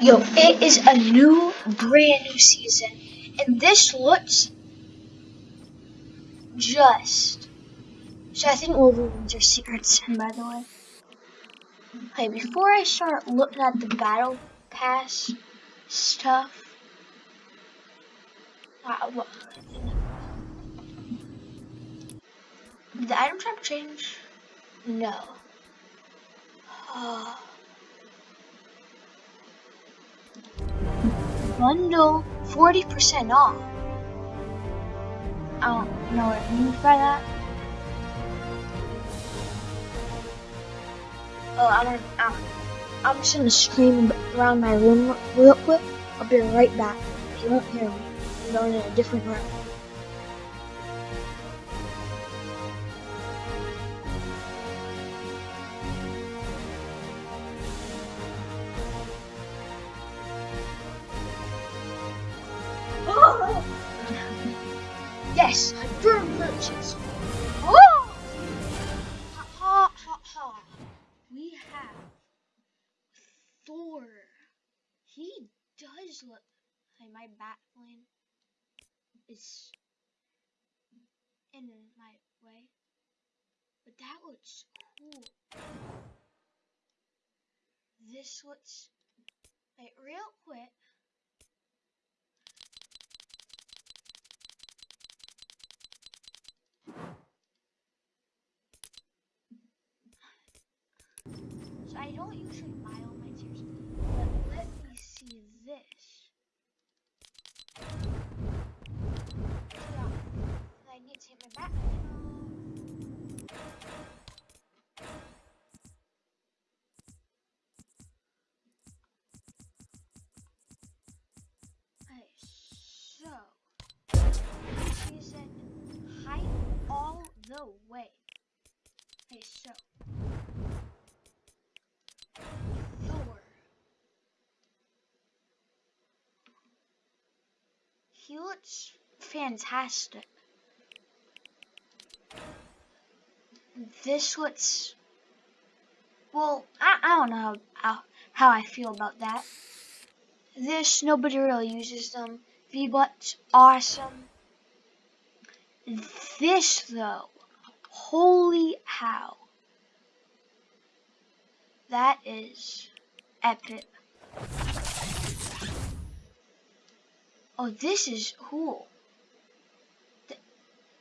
Yo, it is a new, brand new season, and this looks just. So I think Wolverines are secret sin, by the way. Okay, before I start looking at the battle pass stuff, uh, did the item shop change? No. Uh, bundle 40% off. I don't know what it means by that. Oh, I'm gonna, I'm, I'm just gonna scream around my room real quick. I'll be right back. You won't hear me. I'm going in a different room. Does look. Hey, my bat plane is in my way, but that looks cool. This looks. Wait, real quick. So I don't usually buy all my tiers, but let me see need to hit my back. So season height all the way. Okay, so. He fantastic. This looks well. I, I don't know how, how how I feel about that. This nobody really uses them. V-Bucks awesome. This though, holy how. That is epic. Oh, this is cool. The,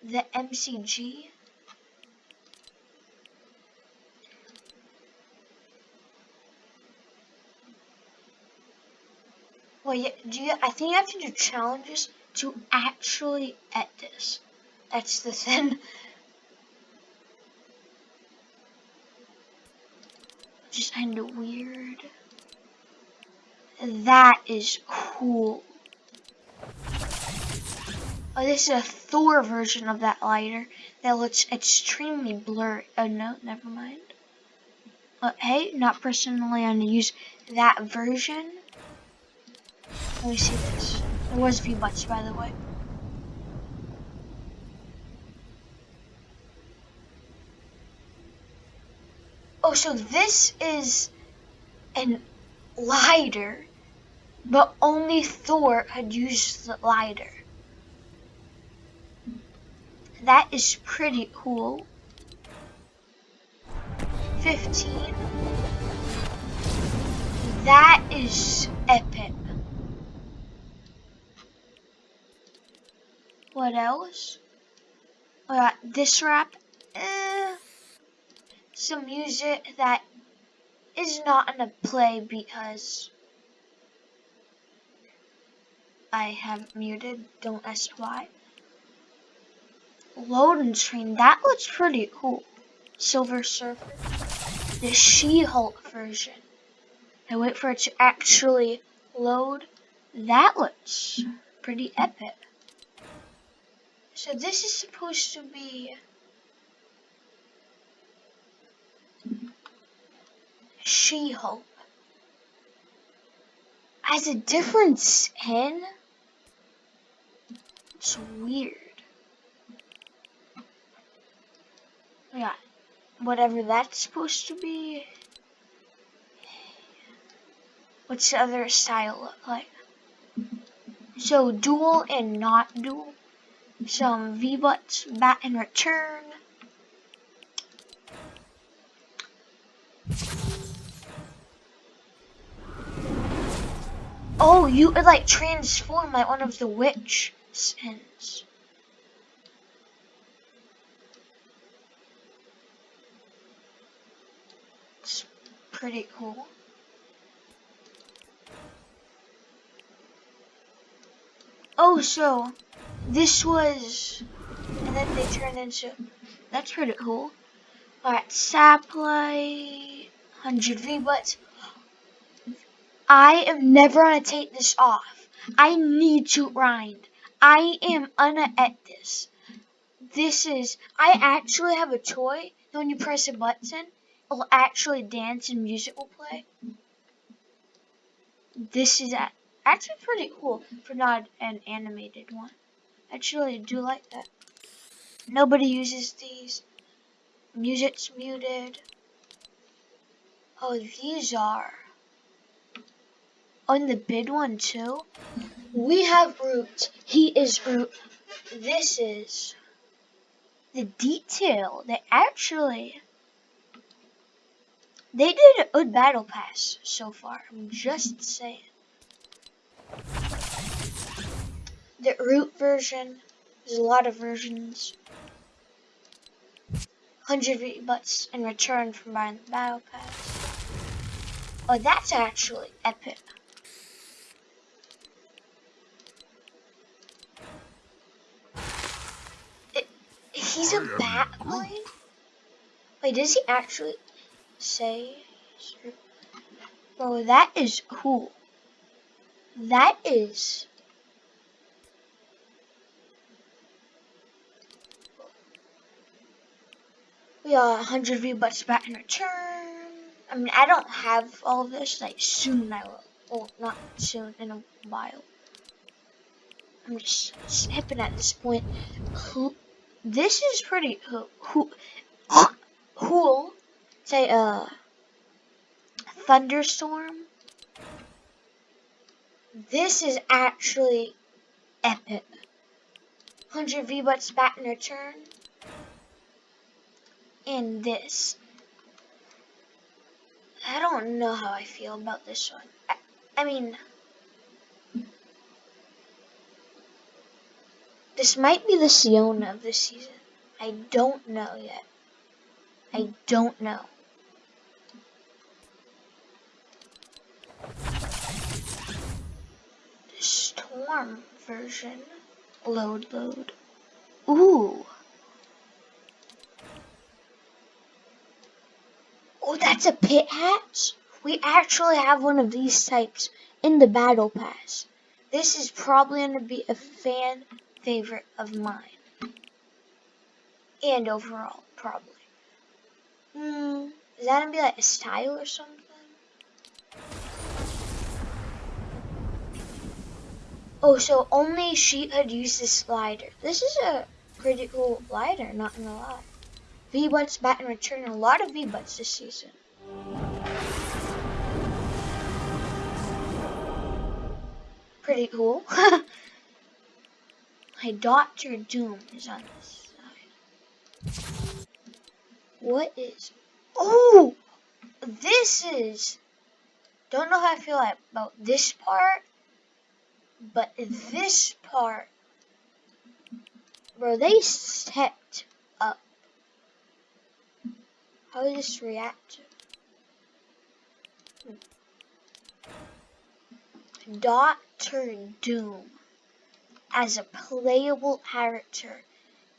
the MCG. Well, yeah, do you, I think you have to do challenges to actually at this. That's the thing. Just kind of weird. That is cool. Oh, this is a Thor version of that lighter that looks extremely blurry. Oh no, never mind. Uh, hey, not personally I'm gonna use that version. Let me see this. It was V-Bucks, by the way. Oh, so this is an lighter, but only Thor had used the lighter. That is pretty cool. 15. That is epic. What else? We got this rap. Eh, some music that is not gonna play because I have muted. Don't ask why. Loading screen. That looks pretty cool. Silver Surfer. The She-Hulk version. I wait for it to actually load. That looks pretty epic. So this is supposed to be She-Hulk. Has a different skin? It's weird. Yeah, whatever that's supposed to be. What's the other style look like? So dual and not dual. Some V-Bucks, bat and return. Oh, you could like transform like one of the witch skins. It's pretty cool. Oh, so this was, and then they turned into, that's pretty cool. Alright, Saplay, 100 V-Bucks. I am never gonna take this off. I need to grind. I am gonna at this. This is, I actually have a toy when you press a button, it'll actually dance and music will play. This is actually pretty cool for not an animated one. Actually, I do like that. Nobody uses these. Music's muted. Oh, these are. On the bid one too. We have Groot. He is Groot. This is the detail. They actually they did a good battle pass so far. I'm just saying. The Groot version. There's a lot of versions. 100 V-Bucks in return for buying the battle pass. Oh, that's actually epic. It, he's a Batcoin? Wait, does he actually say? Oh, that is cool. That is We got 100 V-Bucks back in return. I mean, I don't have all of this. Like, soon I will. Well, not soon, in a while. I'm just snipping at this point. Who? This is pretty who, cool. Say, uh, thunderstorm. This is actually epic. 100 V-Bucks back in return in this. I don't know how I feel about this one. I, I mean, this might be the Siona of this season. I don't know yet. I don't know. Storm version. Load, load. Ooh. Oh, that's a pit hatch? We actually have one of these types in the battle pass. This is probably going to be a fan favorite of mine. And overall, probably. Hmm, is that going to be like a style or something? Oh, so only she could use this slider. This is a pretty cool glider, not gonna lie. V-Bucks bat and return a lot of V-Bucks this season. Pretty cool. My Doctor Doom is on this side. What is... Oh! This is... Don't know how I feel about this part, but this part, bro, they stepped How does this react? Doctor Doom as a playable character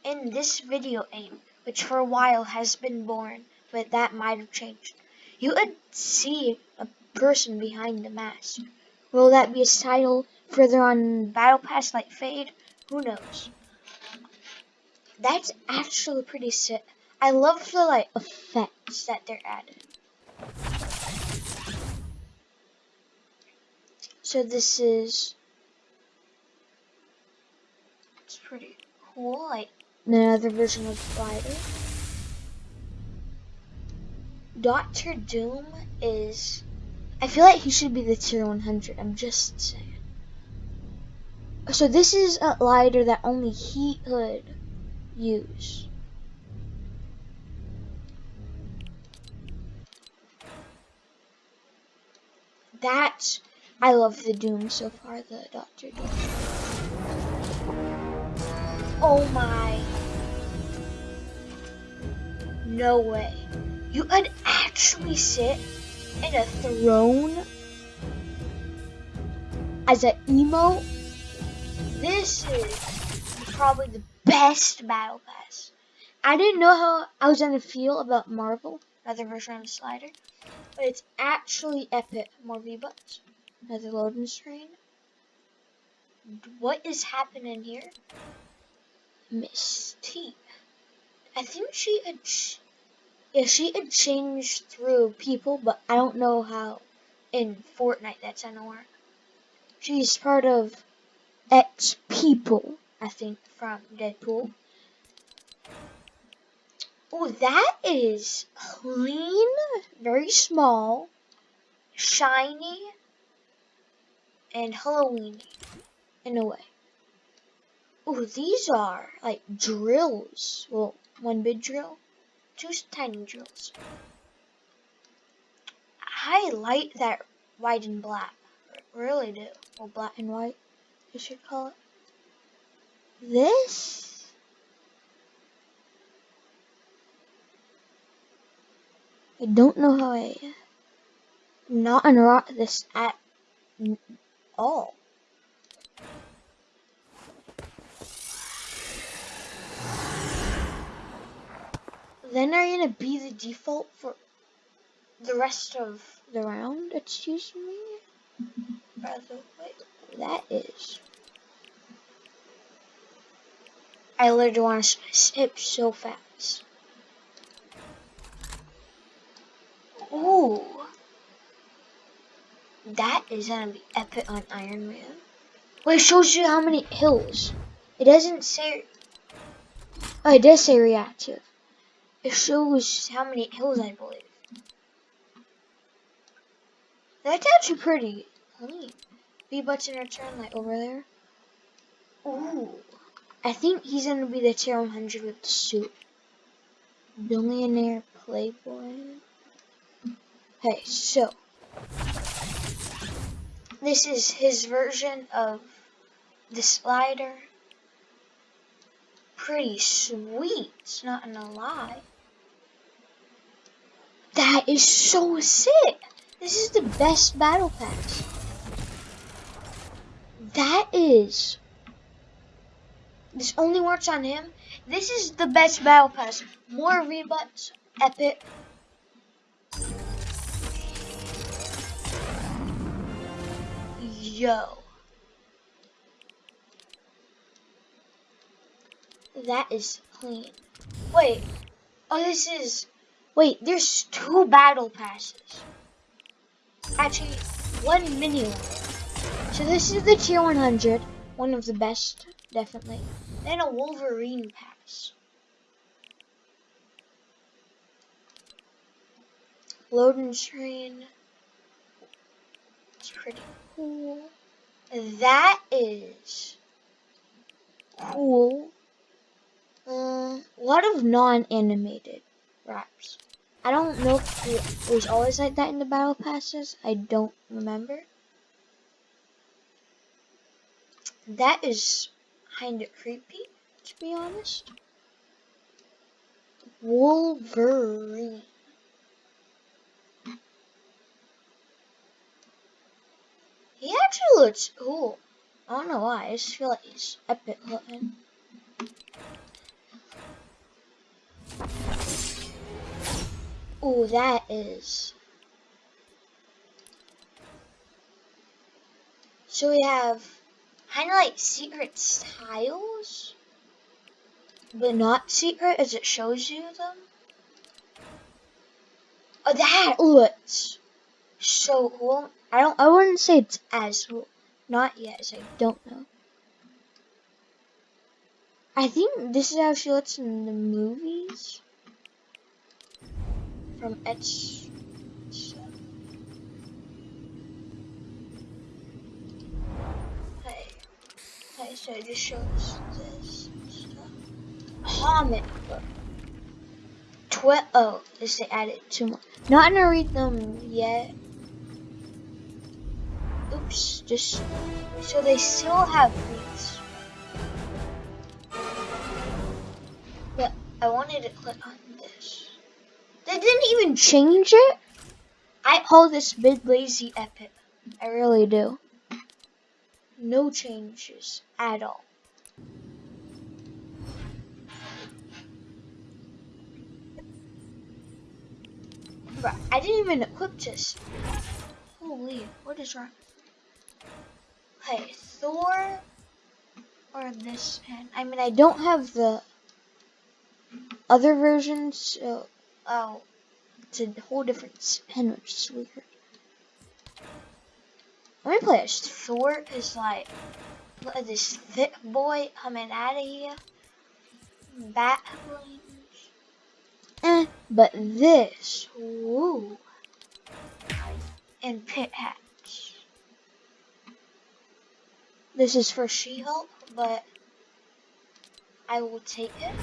in this video game, which for a while has been born, but that might have changed. You would see a person behind the mask. Will that be a title further on Battle Pass like Fade? Who knows? That's actually pretty sick. I love the like effects that they're adding. So this is it's pretty cool, like another version of Spider. Doctor Doom is I feel like he should be the tier 100. I'm just saying. So this is a lighter that only he could use. That I love the Doom so far, the Doctor Doom. Oh my. No way. You could actually sit in a throne as an emo. This is probably the best battle pass. I didn't know how I was gonna feel about Marvel, another version of slider, it's actually epic. More V-Bucks, another loading screen. What is happening here? Mystique. I think she had, yeah, she had changed through people, but I don't know how in Fortnite that's gonna work. She's part of X people, I think, from Deadpool. Oh, that is clean, very small, shiny, and Halloween in a way. Oh, these are like drills. Well, one big drill, two tiny drills. I like that white and black. really do. Or black and white, you should call it. This I don't know how I not unrock this at all. Then are gonna be the default for the rest of the round? Excuse me? That is. I literally want to skip so fast. Ooh. That is gonna be epic on Iron Man. Well, it shows you how many hills. It doesn't say. Oh, it does say reactive. It shows how many hills, I believe. That's actually pretty clean. V-Bucks in return, like over there. Ooh. I think he's gonna be the tier 100 with the suit. Billionaire Playboy. Okay, so this is his version of the slider. Pretty sweet, it's not gonna lie. That is so sick! This is the best battle pass. That is. This only works on him. This is the best battle pass. More V-Bucks, epic, Yo. That is clean. Wait. Oh, this is... Wait, there's two battle passes. Actually, one mini one. So this is the tier 100. One of the best, definitely. Then a Wolverine pass. Loading screen. It's pretty cool. That is cool. Uh, a lot of non-animated raps. I don't know if it was always like that in the battle passes. I don't remember. That is kind of creepy, to be honest. Wolverine. He actually looks cool. I don't know why. I just feel like he's epic looking. Ooh, that is. So we have kind of like secret styles, but not secret as it shows you them. Oh, that looks so cool. I don't. I wouldn't say it's as cool. Not yet. So I don't know. I think this is how she looks in the movies. From Etch. Hey. Hey, so I just showed this stuff. Comic book. Twe oh, this they added two more. Not gonna read them um, yet. Oops, just so they still have these. But I wanted to click on this. They didn't even change it. I call this mid lazy epic. I really do. No changes at all. I didn't even equip this. Holy, what is wrong? Hey, Thor or this pen? I mean, I don't have the other versions, so oh, it's a whole different pen, which is weird. Let me play as Thor is like, look this thick boy coming out of here. Bat wings. Eh, but this, woo. And pit hats. This is for She-Hulk, but I will take it.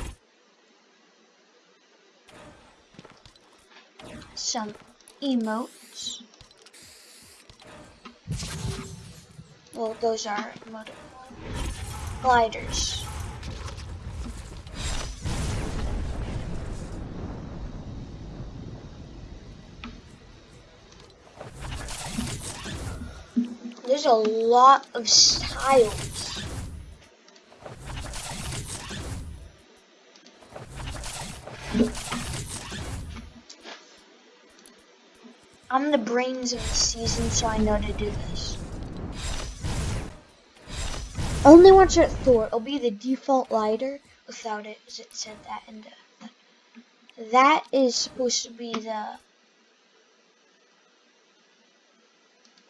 Some emotes. Well, those are gliders. There's a lot of styles. I'm the brains of the season, so I know to do this. Only once you're at Thor, it'll be the default lighter without it, as it said that in the. That is supposed to be the.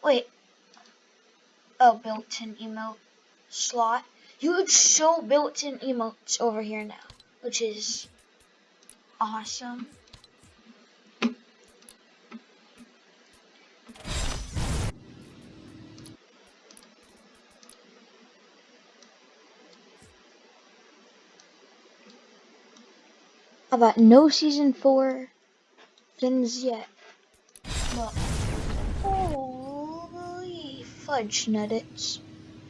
Wait, a built-in emote slot. You would show built-in emotes over here now, which is awesome. About no season four things yet. Fudge nuggets.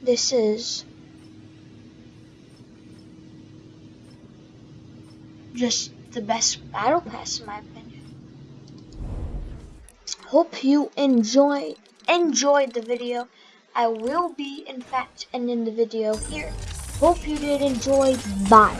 This is just the best battle pass in my opinion. Hope you enjoy enjoyed the video. I will be in fact ending the video here. Hope you did enjoy. Bye.